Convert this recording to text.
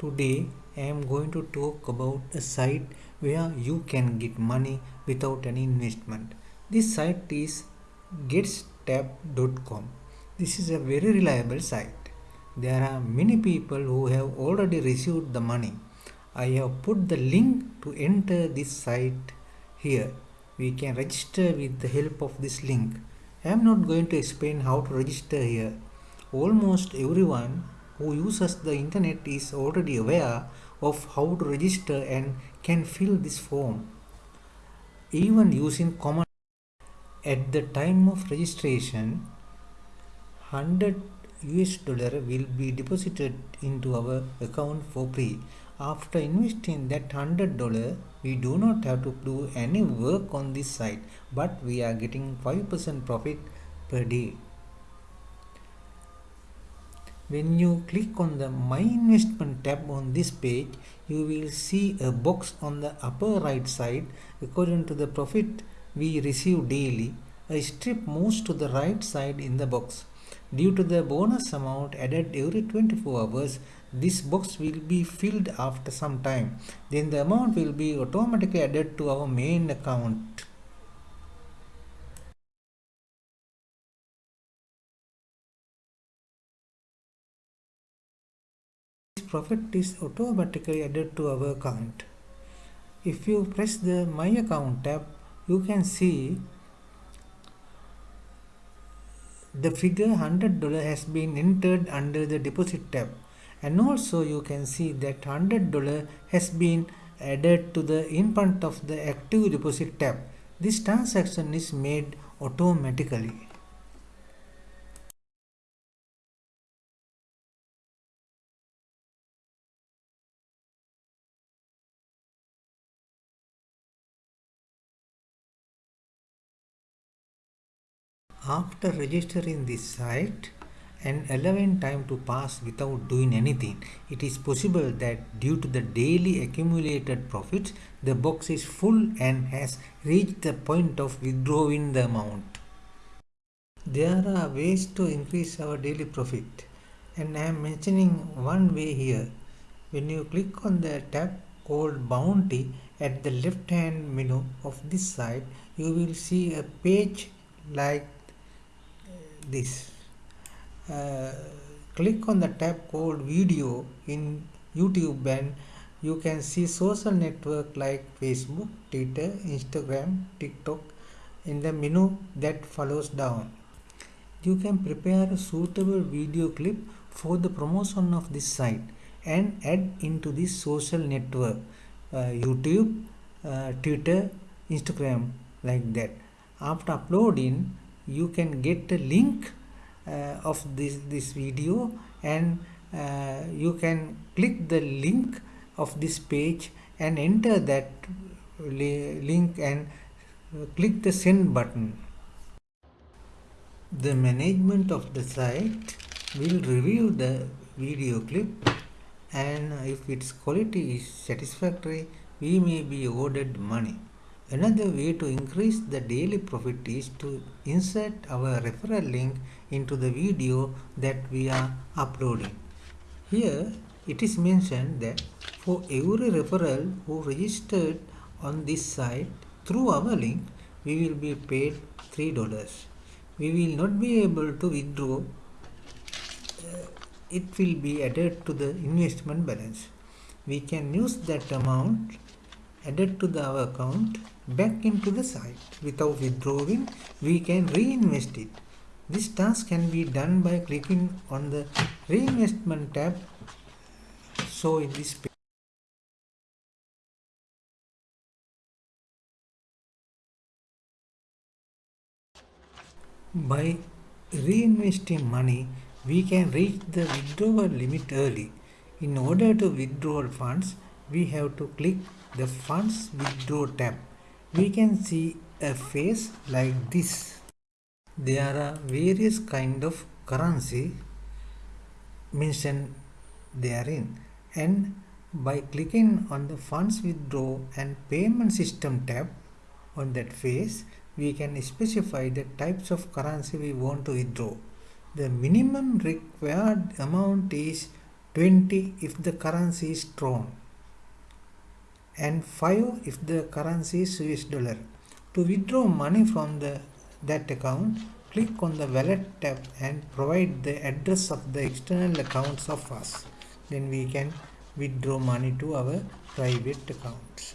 Today I am going to talk about a site where you can get money without any investment. This site is getstab.com. This is a very reliable site. There are many people who have already received the money. I have put the link to enter this site here. We can register with the help of this link. I am not going to explain how to register here. Almost everyone who uses the internet is already aware of how to register and can fill this form. Even using common at the time of registration 100 US dollar will be deposited into our account for free. After investing that hundred dollar, we do not have to do any work on this site, but we are getting 5% profit per day. When you click on the My Investment tab on this page, you will see a box on the upper right side according to the profit we receive daily. A strip moves to the right side in the box. Due to the bonus amount added every 24 hours, this box will be filled after some time. Then the amount will be automatically added to our main account. Profit is automatically added to our account. If you press the My Account tab, you can see the figure $100 has been entered under the deposit tab and also you can see that $100 has been added to the in front of the active deposit tab. This transaction is made automatically. After registering this site and allowing time to pass without doing anything, it is possible that due to the daily accumulated profits, the box is full and has reached the point of withdrawing the amount. There are ways to increase our daily profit and I am mentioning one way here. When you click on the tab called bounty at the left hand menu of this site, you will see a page like this uh, click on the tab called video in YouTube and you can see social network like Facebook, Twitter, Instagram, TikTok in the menu that follows down. You can prepare a suitable video clip for the promotion of this site and add into this social network uh, YouTube, uh, Twitter, Instagram like that. After uploading, you can get a link uh, of this this video and uh, you can click the link of this page and enter that link and click the send button. The management of the site will review the video clip and if its quality is satisfactory we may be awarded money Another way to increase the daily profit is to insert our referral link into the video that we are uploading. Here it is mentioned that for every referral who registered on this site through our link, we will be paid $3. We will not be able to withdraw. Uh, it will be added to the investment balance. We can use that amount added to the, our account back into the site. Without withdrawing, we can reinvest it. This task can be done by clicking on the reinvestment tab so in this page. By reinvesting money, we can reach the withdrawal limit early. In order to withdraw funds, we have to click the funds withdraw tab we can see a face like this. There are various kind of currency mentioned therein and by clicking on the funds withdraw and payment system tab on that face we can specify the types of currency we want to withdraw. The minimum required amount is 20 if the currency is Tron and 5 if the currency is US dollar. To withdraw money from the that account, click on the wallet tab and provide the address of the external accounts of us. Then we can withdraw money to our private accounts.